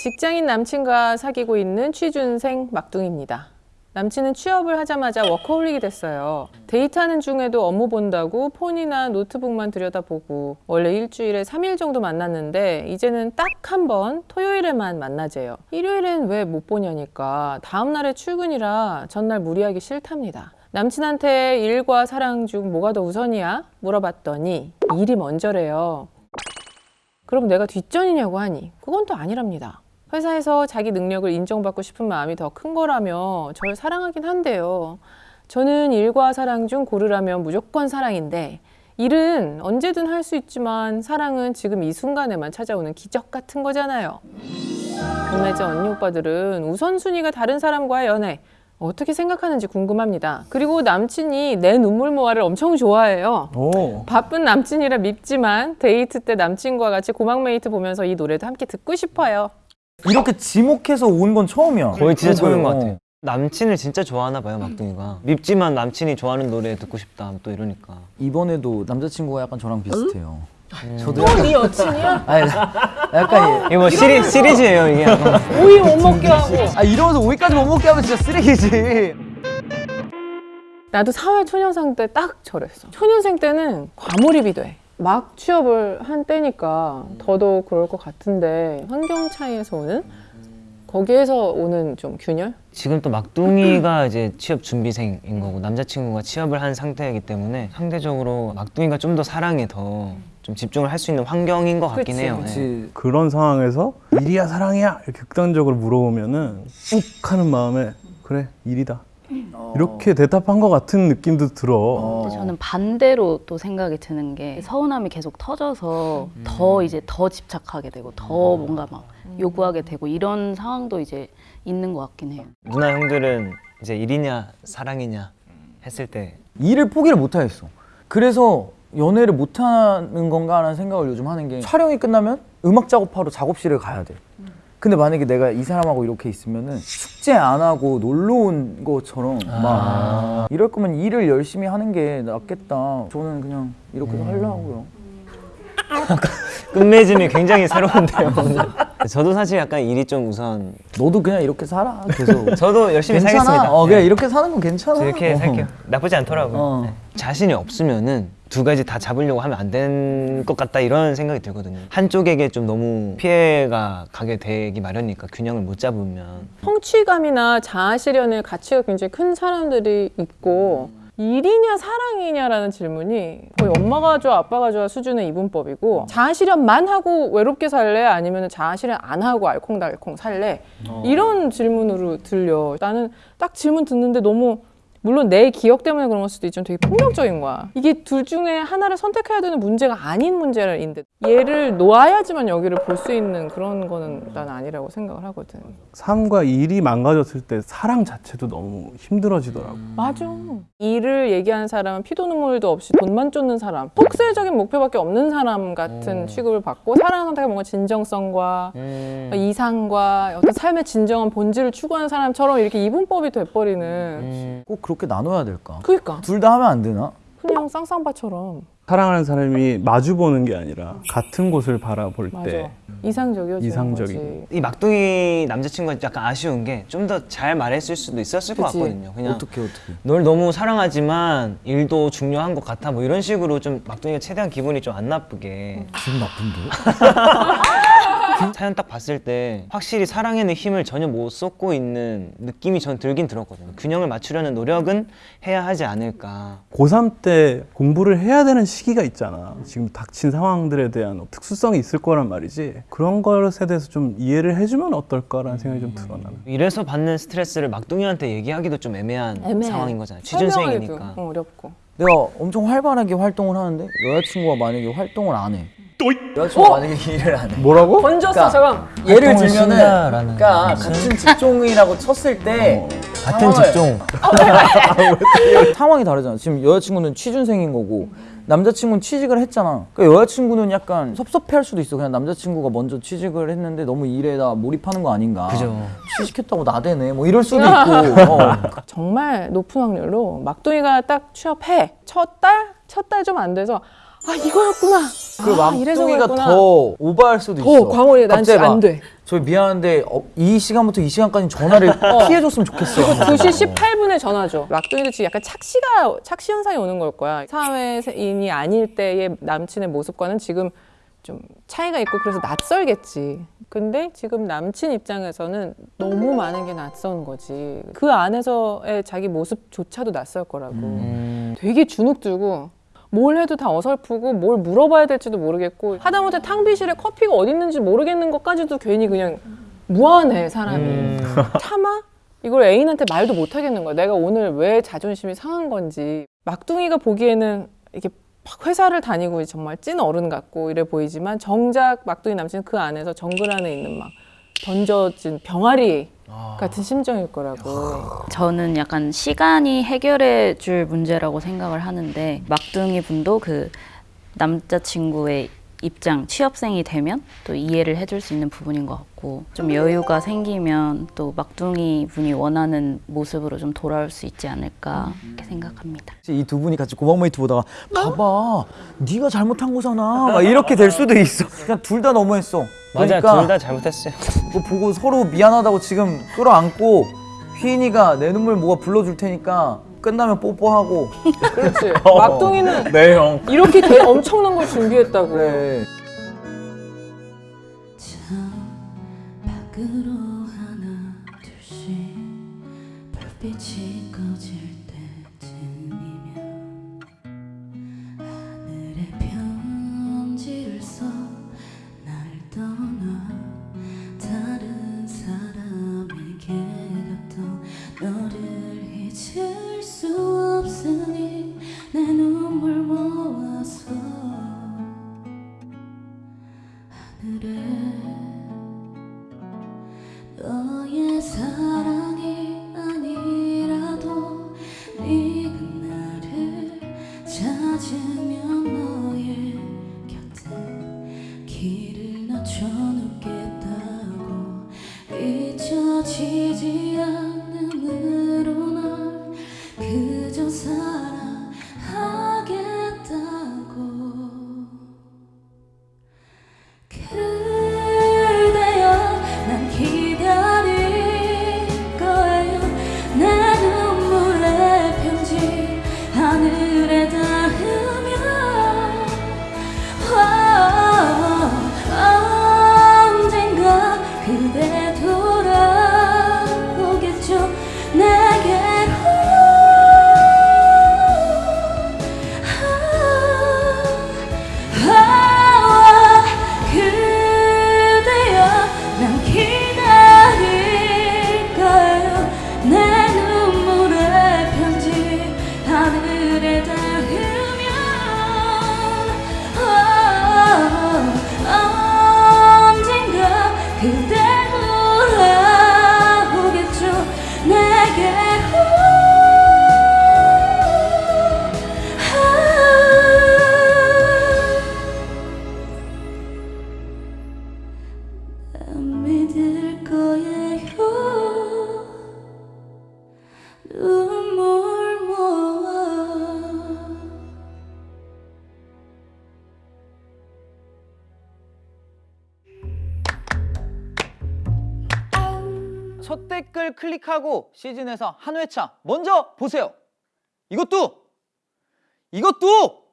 직장인 남친과 사귀고 있는 취준생 막둥입니다. 남친은 취업을 하자마자 워커홀릭이 됐어요. 데이트하는 중에도 업무 본다고 폰이나 노트북만 들여다보고 원래 일주일에 3일 정도 만났는데 이제는 딱 한 번 토요일에만 만나재요. 일요일엔 왜 못 보냐니까 다음날에 출근이라 전날 무리하기 싫답니다. 남친한테 일과 사랑 중 뭐가 더 우선이야? 물어봤더니 일이 먼저래요. 그럼 내가 뒷전이냐고 하니 그건 또 아니랍니다. 회사에서 자기 능력을 인정받고 싶은 마음이 더 큰 거라며 저를 사랑하긴 한데요. 저는 일과 사랑 중 고르라면 무조건 사랑인데 일은 언제든 할 수 있지만 사랑은 지금 이 순간에만 찾아오는 기적 같은 거잖아요. 동네자 언니 오빠들은 우선순위가 다른 사람과의 연애 어떻게 생각하는지 궁금합니다. 그리고 남친이 내 눈물 모아를 엄청 좋아해요. 오. 바쁜 남친이라 밉지만 데이트 때 남친과 같이 고막 메이트 보면서 이 노래도 함께 듣고 싶어요. 이렇게 지목해서 온 건 처음이야. 거의 진짜 처음인 것 어. 같아요. 남친을 진짜 좋아하나 봐요, 막둥이가. 밉지만 남친이 좋아하는 노래 듣고 싶다, 또 이러니까. 이번에도 남자친구가 약간 저랑 비슷해요. 저도 또네 여친이야? 아니, 약간 이거 뭐 시리, 시리즈예요, 이게. 약간. 오이 못 먹게 하고. 아 이러면서 오이까지 못 먹게 하면 진짜 쓰레기지. 나도 사회 초년생 때 딱 저랬어. 초년생 때는 과몰입이 돼. 막 취업을 한 때니까 더더욱 그럴 것 같은데 환경 차이에서 오는 거기에서 오는 좀 균열? 지금 또 막둥이가 이제 취업 준비생인 거고 남자친구가 취업을 한 상태이기 때문에 상대적으로 막둥이가 좀 더 사랑에 더 좀 집중을 할 수 있는 환경인 것 같긴 그치, 해요. 네. 그치. 그런 상황에서 일이야 사랑이야 이렇게 극단적으로 물어보면은 욱 하는 마음에 그래 일이다 이렇게 대답한 것 같은 느낌도 들어 어. 근데 저는 반대로 또 생각이 드는 게 서운함이 계속 터져서 더 이제 더 집착하게 되고 더 뭔가 막 요구하게 되고 이런 상황도 이제 있는 것 같긴 해요. 누나 형들은 이제 일이냐 사랑이냐 했을 때 일을 포기를 못 하겠어. 그래서 연애를 못 하는 건가라는 생각을 요즘 하는 게 촬영이 끝나면 음악 작업하러 작업실에 가야 돼. 근데 만약에 내가 이 사람하고 이렇게 있으면은 숙제 안 하고 놀러 온 것처럼 막 이럴 거면 일을 열심히 하는 게 낫겠다. 저는 그냥 이렇게 하려고요. 끝맺음이 굉장히 새로운데요. 저도 사실 약간 일이 좀 우선. 너도 그냥 이렇게 살아. 계속. 저도 열심히 괜찮아. 살겠습니다. 어, 그냥 네. 이렇게 사는 건 괜찮아. 저 이렇게 어. 살게요. 나쁘지 않더라고요. 어. 네. 자신이 없으면은 두 가지 다 잡으려고 하면 안 된 것 같다 이런 생각이 들거든요. 한쪽에게 좀 너무 피해가 가게 되기 마련이니까 균형을 못 잡으면. 성취감이나 자아실현의 가치가 굉장히 큰 사람들이 있고 일이냐 사랑이냐라는 질문이 거의 엄마가 좋아 아빠가 좋아 수준의 이분법이고 자아실현만 하고 외롭게 살래? 아니면 자아실현 안 하고 알콩달콩 살래? 이런 질문으로 들려. 나는 딱 질문 듣는데 너무 물론 내 기억 때문에 그런 걸 수도 있지만 되게 폭력적인 거야. 이게 둘 중에 하나를 선택해야 되는 문제가 아닌 문제인데 얘를 놓아야지만 여기를 볼 수 있는 그런 거는 난 아니라고 생각을 하거든. 삶과 일이 망가졌을 때 사랑 자체도 너무 힘들어지더라고 맞아. 일을 얘기하는 사람은 피도 눈물도 없이 돈만 쫓는 사람, 속세적인 목표밖에 없는 사람 같은 취급을 받고 사랑 선택은 뭔가 진정성과 음, 이상과 어떤 삶의 진정한 본질을 추구하는 사람처럼 이렇게 이분법이 돼버리는. 음, 꼭 그렇게 나눠야 될까? 그러니까 둘 다 하면 안 되나? 그냥 쌍쌍바처럼 사랑하는 사람이 마주 보는 게 아니라 같은 곳을 바라볼 맞아. 때 이상적이어지는 이상적인. 거지. 이 막둥이 남자친구가 약간 아쉬운 게 좀 더 잘 말했을 수도 있었을 것 그치. 같거든요. 그냥 어떻게 어떻게? 널 너무 사랑하지만 일도 중요한 것 같아 뭐 이런 식으로 좀 막둥이가 최대한 기분이 좀 안 나쁘게 기분 나쁜데? 사연 딱 봤을 때 확실히 사랑에는 힘을 전혀 못 쏟고 있는 느낌이 전 들긴 들었거든요. 균형을 맞추려는 노력은 해야 하지 않을까. 고3 때 공부를 해야 되는 시기가 있잖아 지금 닥친 상황들에 대한 특수성이 있을 거란 말이지 그런 것에 대해서 좀 이해를 해주면 어떨까라는 생각이 좀 들어 나는 이래서 받는 스트레스를 막둥이한테 얘기하기도 좀 애매한 애매해. 상황인 거잖아요. 취준생이니까. 어, 어렵고. 내가 엄청 활발하게 활동을 하는데 여자친구가 만약에 활동을 안 해. 여자친구가 만약에 일을 안 해. 뭐라고? 던졌어 그러니까 잠깐. 예를 들면은 그러니까 무슨- 같은 직종이라고 쳤을 때 같은 상황을- 직종. 상황이 다르잖아. 지금 여자친구는 취준생인 거고 남자친구는 취직을 했잖아. 그러니까 여자친구는 약간 섭섭해할 수도 있어. 그냥 남자친구가 먼저 취직을 했는데 너무 일에다 몰입하는 거 아닌가. 그죠. 취직했다고 나대네. 뭐 이럴 수도 있고. 어. 정말 높은 확률로 막둥이가 딱 취업해 첫 달 첫 달 좀 안 돼서 아 이거였구나. 그 아, 그랬구나. 더 오버할 수도 더 있어. 광어해. 난 진짜 안막 돼. 저 미안한데 어, 이 시간부터 이 시간까지 전화를 피해줬으면 좋겠어. 2시 18분에 전화죠. 막둥이도 지금 약간 착시가 착시 현상이 오는 걸 거야. 사회인이 아닐 때의 남친의 모습과는 지금 좀 차이가 있고 그래서 낯설겠지. 근데 지금 남친 입장에서는 너무 많은 게 낯선 거지. 그 안에서의 자기 모습조차도 낯설 거라고. 음, 되게 주눅 들고 뭘 해도 다 어설프고 뭘 물어봐야 될지도 모르겠고 하다못해 탕비실에 커피가 어디 있는지 모르겠는 것까지도 괜히 그냥 무한해 사람이 음. 참아? 이걸 애인한테 말도 못 하겠는 거야 내가 오늘 왜 자존심이 상한 건지 막둥이가 보기에는 이게 막 회사를 다니고 정말 찐 어른 같고 이래 보이지만 정작 막둥이 남친은 그 안에서 정글 안에 있는 막 던져진 병아리 같은 심정일 거라고. 저는 약간 시간이 해결해 줄 문제라고 생각을 하는데 막둥이 분도 그 남자친구의 입장 취업생이 되면 또 이해를 해줄 수 있는 부분인 것 같고 좀 여유가 생기면 또 막둥이 분이 원하는 모습으로 좀 돌아올 수 있지 않을까 이렇게 생각합니다. 이 두 분이 같이 고막모이트 보다가 봐봐 네가 잘못한 거잖아 막 이렇게 될 수도 있어 그냥 둘 다 너무했어 맞아 그러니까 둘 다 잘못했어요. 그거 보고 서로 미안하다고 지금 끌어안고 휘인이가 내 눈물 뭐가 불러줄 테니까 끝나면 뽀뽀하고. 그렇지. 막둥이는 네 형. 이렇게 대- 엄청난 걸 준비했다고. 그 길을 낮춰 놓겠다고 잊혀지지 않음 첫 댓글 클릭하고 시즌에서 한 회차 먼저 보세요. 이것도 이것도